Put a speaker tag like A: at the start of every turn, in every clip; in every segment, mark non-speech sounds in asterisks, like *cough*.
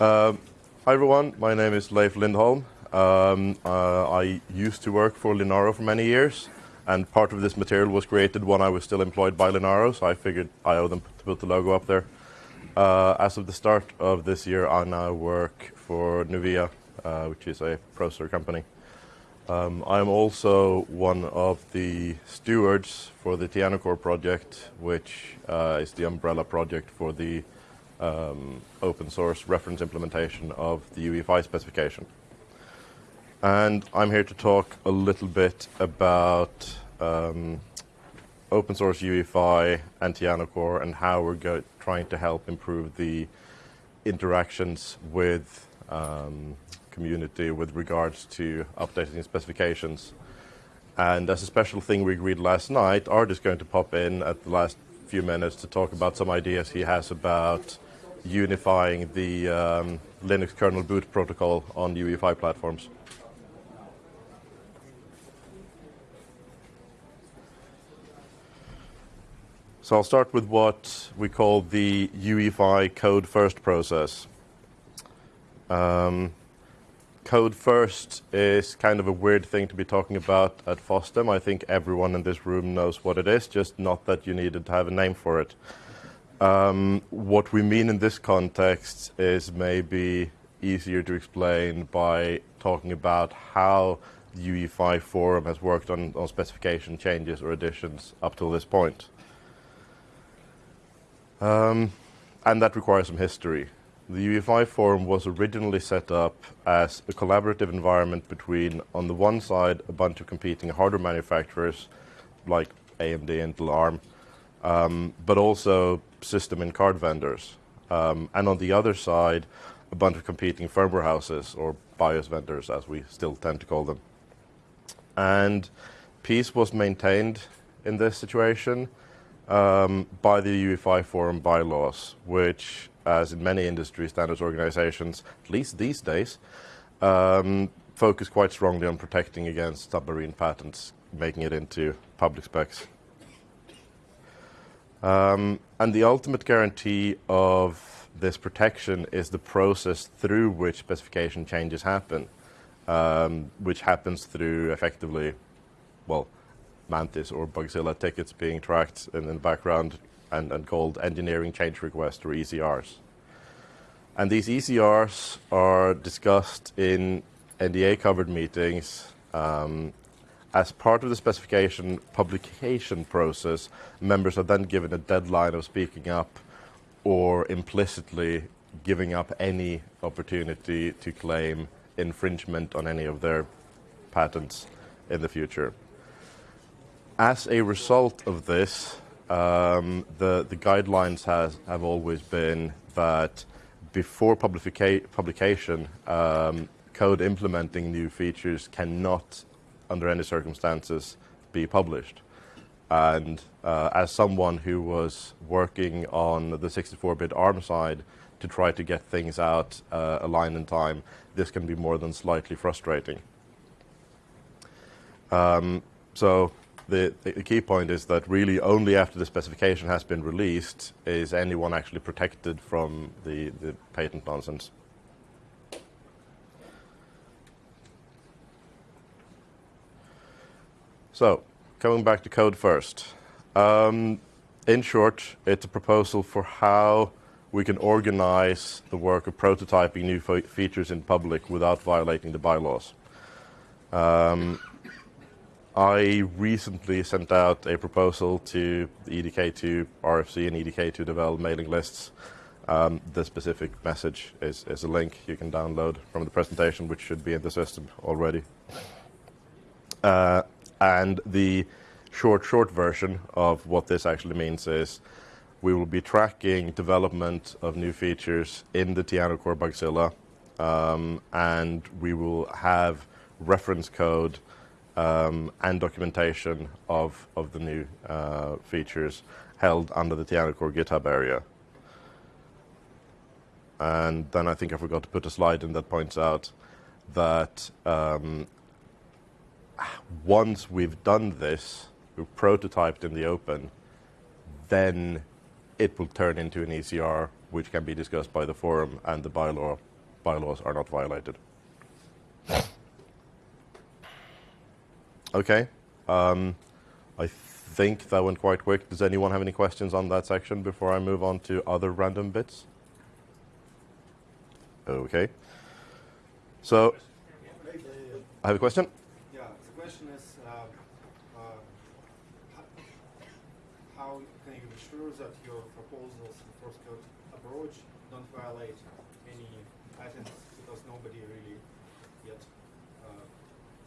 A: Uh, hi, everyone. My name is Leif Lindholm. Um, uh, I used to work for Linaro for many years, and part of this material was created when I was still employed by Linaro, so I figured I owe them to put the logo up there. Uh, as of the start of this year, I now work for Nuvia, which is a processor company. Um, I am also one of the stewards for the TianoCore project, which is the umbrella project for the Um, open source reference implementation of the UEFI specification. And I'm here to talk a little bit about um, open source UEFI and TianoCore and how we're trying to help improve the interactions with um, community with regards to updating specifications. And as a special thing we agreed last night, Ard is going to pop in at the last few minutes to talk about some ideas he has about unifying the um, Linux kernel boot protocol on UEFI platforms. So I'll start with what we call the UEFI code first process. Um, code first is kind of a weird thing to be talking about at FOSDEM. I think everyone in this room knows what it is, just not that you needed to have a name for it. Um, what we mean in this context is maybe easier to explain by talking about how the UEFI forum has worked on specification changes or additions up till this point. Um, and that requires some history. The UEFI forum was originally set up as a collaborative environment between, on the one side, a bunch of competing hardware manufacturers like AMD, and Intel, Arm, um, but also system and card vendors. Um, and on the other side, a bunch of competing firmware houses or BIOS vendors, as we still tend to call them. And peace was maintained in this situation by the UEFI forum bylaws, which, as in many industry standards organizations, at least these days, focus quite strongly on protecting against submarine patents making it into public specs. Um, the ultimate guarantee of this protection is the process through which specification changes happen, um, which happens through effectively, well, Mantis or Bugzilla tickets being tracked in the background and and called engineering change requests or ECRs. And these ECRs are discussed in NDA-covered meetings. Um, As part of the specification publication process, members are then given a deadline of speaking up or implicitly giving up any opportunity to claim infringement on any of their patents in the future. As a result of this, um, the the guidelines have always been that before publication, um, code implementing new features cannot, under any circumstances, be published. And uh, as someone who was working on the 64-bit Arm side to try to get things out uh, aligned in time, this can be more than slightly frustrating. Um, so the the, key point is that really only after the specification has been released is anyone actually protected from the patent nonsense. So, coming back to code first. Um, in short, it's a proposal for how we can organize the work of prototyping new features in public without violating the bylaws. Um, I recently sent out a proposal to the EDK2 RFC and EDK2 development mailing lists. Um, the specific message is a link you can download from the presentation, which should be in the system already. Uh, And the short short version of what this actually means is we will be tracking development of new features in the TianoCore Bugzilla, um, and we will have reference code um, and documentation of of the new uh, features held under the TianoCore GitHub area. And then I think I forgot to put a slide in that points out that um, once we've done this, we've prototyped in the open, then it will turn into an ECR, which can be discussed by the forum and the bylaw bylaws are not violated. Okay. Um, I think that went quite quick. Does anyone have any questions on that section before I move on to other random bits? Okay. So, I have a question.
B: Yeah. The question is, how can you be sure that your proposals and source code approach don't violate any patents because nobody really yet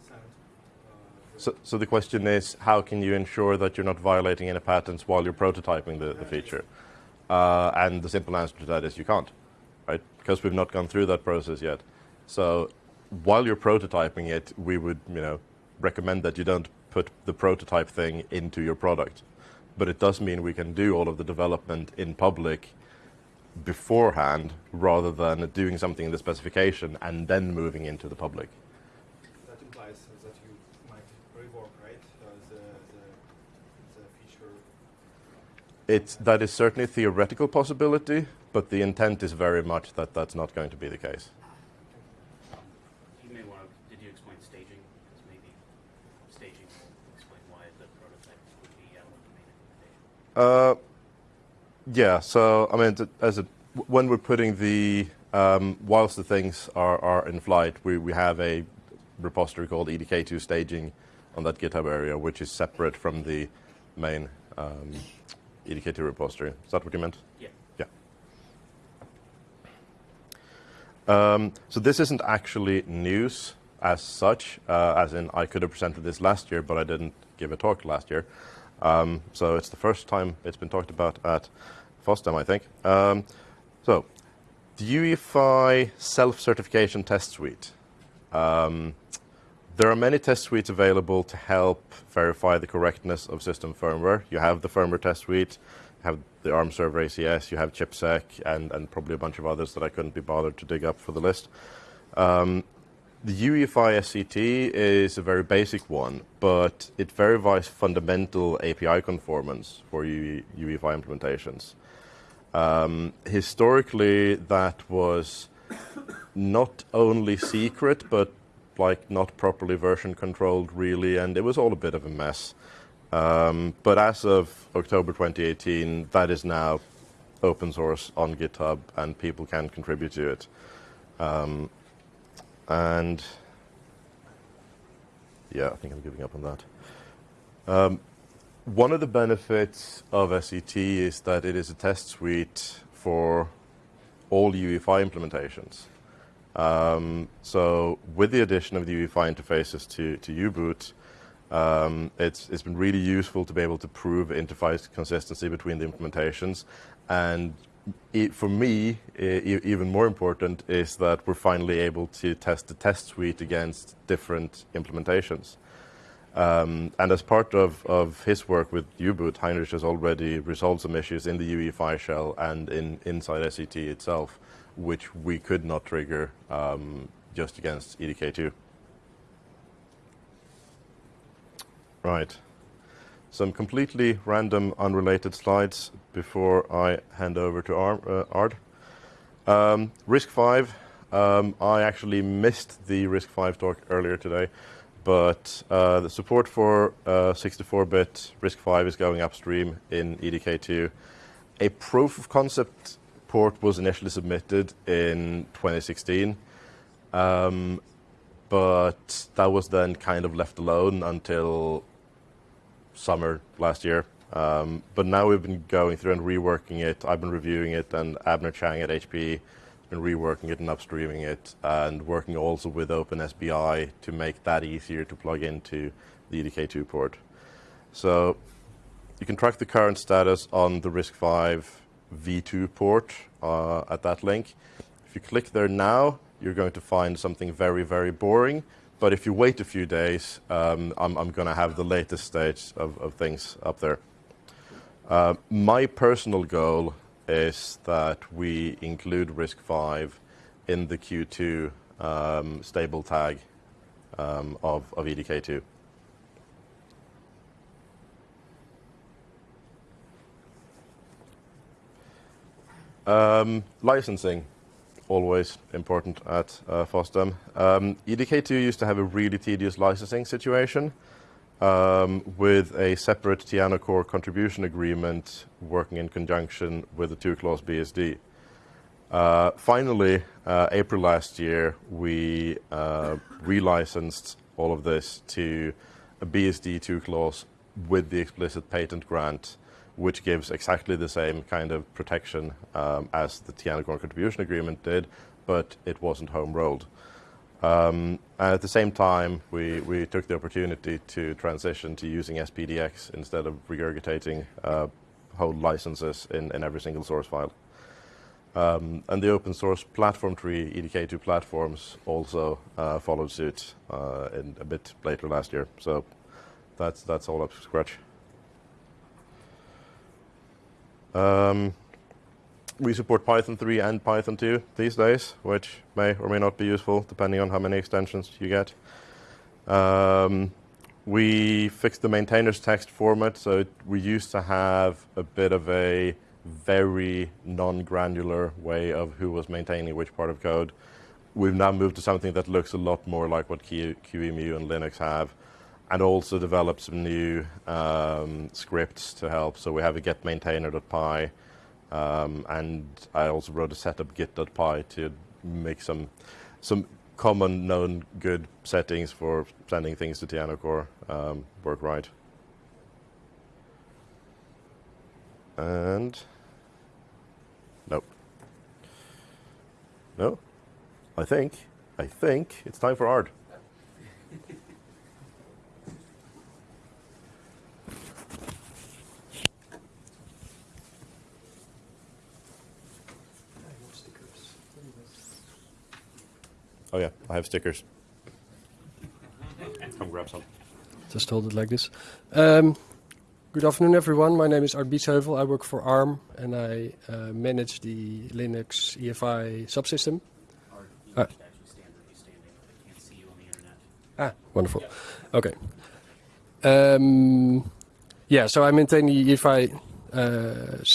B: sent?
A: so The question is, how can you ensure that you're not violating any patents while you're prototyping the feature? Uh, and the simple answer to that is you can't, right? Because we've not gone through that process yet. So while you're prototyping it, we would, you know, recommend that you don't put the prototype thing into your product. But it does mean we can do all of the development in public beforehand rather than doing something in the specification and then moving into the public.
B: That implies that you might rework, right, uh, the the feature?
A: That is certainly a theoretical possibility, but the intent is very much that that's not going to be the case.
C: You may want to. Did you explain staging? Because maybe staging will explain why the prototype would be out of the main implementation.
A: Yeah. I mean, as when we're putting the um, whilst the things are are in flight, we have a repository called EDK2 staging on that GitHub area, which is separate from the main um, EDK2 repository. Is that what you meant?
C: Yeah.
A: Yeah. Um, so this isn't actually news as such, uh, as in I could have presented this last year, but I didn't give a talk last year. Um, it's the first time it's been talked about at FOSDEM, I think. Um, so, the UEFI self-certification test suite. Um, there are many test suites available to help verify the correctness of system firmware. You have the firmware test suite, you have the ARM server ACS, you have ChipSec, and probably a bunch of others that I couldn't be bothered to dig up for the list. The UEFI SCT is a very basic one, but it verifies fundamental API conformance for UEFI implementations. Historically, that was not only secret, but like not properly version controlled really, and it was all a bit of a mess. Um, but as of October 2018, that is now open source on GitHub, and people can contribute to it. And yeah, I think I'm giving up on that. One of the benefits of SET is that it is a test suite for all UEFI implementations. Um, so with the addition of the UEFI interfaces to to U-Boot, it's been really useful to be able to prove interface consistency between the implementations. For me, even more important is that we're finally able to test the test suite against different implementations. Um, and as part of of his work with U-Boot, Heinrich has already resolved some issues in the UEFI shell and in, inside SCT itself, which we could not trigger just against EDK2. Right. Some completely random, unrelated slides before I hand over to uh, Ard. Um, RISC-V, um, I actually missed the RISC-V talk earlier today, but uh, the support for uh, 64-bit RISC-V is going upstream in EDK2. A proof of concept port was initially submitted in 2016, um, but that was then kind of left alone until summer last year. Um, but now we've been going through and reworking it. I've been reviewing it, and Abner Chang at HPE has been reworking it and upstreaming it, and working also with OpenSBI to make that easier to plug into the EDK2 port. So you can track the current status on the RISC-V v2 port at that link. If you click there now, you're going to find something very, very boring. But if you wait a few days, um, I'm gonna have the latest stage of things up there. Uh, my personal goal is that we include RISC-V in the Q2 um, stable tag um, of EDK2. Licensing always important at uh, FOSDEM. Um, EDK2 used to have a really tedious licensing situation um, with a separate TianoCore contribution agreement working in conjunction with the two-clause BSD. Uh, finally, uh, April last year, we uh, relicensed all of this to a BSD two-clause with the explicit patent grant, which gives exactly the same kind of protection um, as the Core contribution agreement did, but it wasn't home-rolled. Um, and at the same time, we, we took the opportunity to transition to using SPDX instead of regurgitating uh, whole licenses in, in every single source file. Um, and the open source platform tree, EDK2 platforms, also uh, followed suit uh, in a bit later last year. So that's, that's all up to scratch. Um, we support Python 3 and Python 2 these days, which may or may not be useful depending on how many extensions you get. Um, we fixed the maintainer's text format, so we used to have a bit of a very non-granular way of who was maintaining which part of code. We've now moved to something that looks a lot more like what QEMU and Linux have, and also developed some new um, scripts to help. So we have a GetMaintainer.py, um, and I also wrote a SetupGit.py to make some some common known good settings for sending things to TianoCore um, work right. And nope. No, I think I think it's time for Ard. Oh yeah, I have stickers. Come grab some.
D: Just hold it like this. Um, good afternoon, everyone. My name is Ard Biesheuvel. I work for ARM and I uh, manage the Linux EFI subsystem.
E: Ard, you actually stand where you're standing. I can't see you on the internet.
D: Ah, wonderful. Okay. Um, yeah, so I maintain the EFI uh,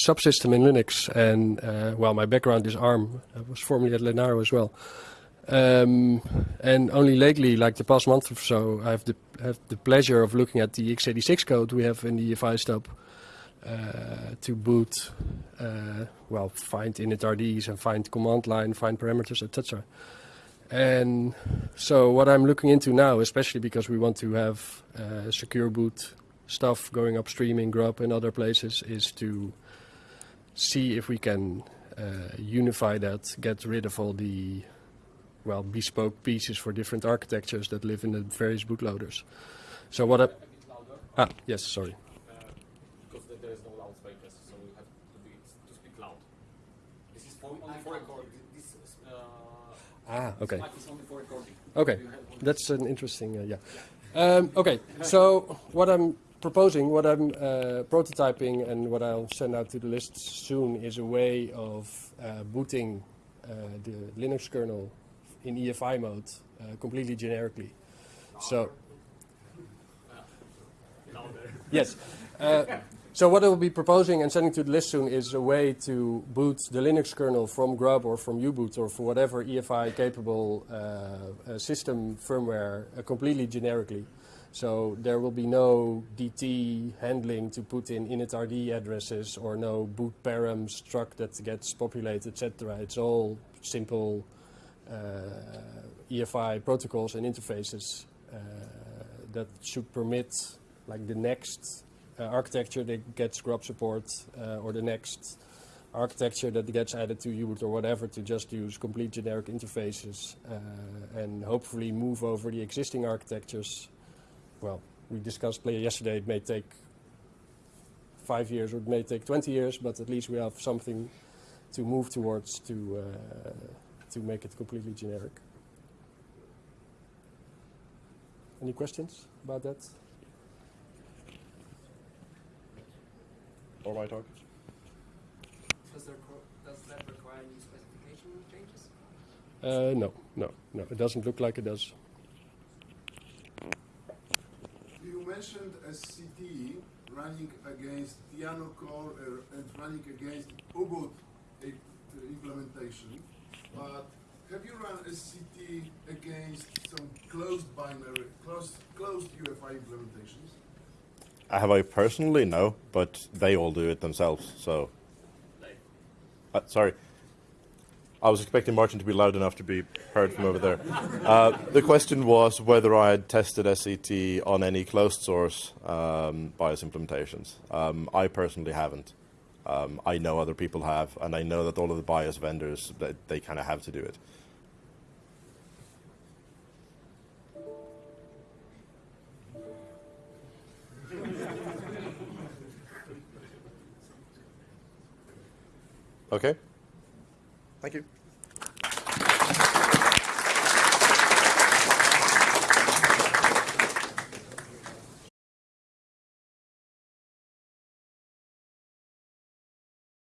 D: subsystem in Linux, and uh, well, my background is ARM. I was formerly at Linaro as well. Um, and only lately, like the past month or so, I have the have the pleasure of looking at the x86 code we have in the EFI stub uh, to boot, uh, well, find initrds and find command line, find parameters, etc. And so what I'm looking into now, especially because we want to have uh, secure boot stuff going upstream in Grub and other places, is to see if we can uh, unify that, get rid of all the well bespoke pieces for different architectures that live in the various bootloaders. So what
F: A
D: ah yes sorry
F: because there- there is no loudspeakers, so we have to speak loud. This is only for recording. This
D: ah okay
F: mic is only for recording.
D: Okay,
F: You have one-
D: that's an interesting, uh, yeah. Um, okay, so what I'm proposing, what I'm uh, prototyping, and what I'll send out to the list soon is a way of uh, booting uh, the Linux kernel in EFI mode uh, completely generically. So, yes. Uh, so what I will be proposing and sending to the list soon is a way to boot the Linux kernel from Grub or from U-boot or for whatever EFI capable uh, uh, system firmware uh, completely generically. So there will be no DT handling to put in initrd addresses or no boot param struct that gets populated, etc. It's all simple EFI protocols and interfaces uh, that should permit like the next uh, architecture that gets grub support uh, or the next architecture that gets added to UBoot or whatever to just use complete generic interfaces uh, and hopefully move over the existing architectures. Well, we discussed yesterday, it may take five years or it may take 20 years, but at least we have something to move towards to, uh, to make it completely generic. Any questions about that?
A: Or my talk.
G: Does, there, does that require any specification changes?
D: Uh, no, no, no. It doesn't look like it does.
H: You mentioned SCT running against TianoCore uh, and running against U-Boot uh, implementation. But have you run SCT against some closed binary, closed, closed UFI implementations?
A: Have I personally? No, but they all do it themselves. So, uh, sorry. I was expecting Martin to be loud enough to be heard from over there. *laughs* Uh, the question was whether I had tested SCT on any closed source um, BIOS implementations. Um, I personally haven't. Um, I know other people have, and I know that all of the BIOS vendors that they kind of have to do it. Okay. Thank you.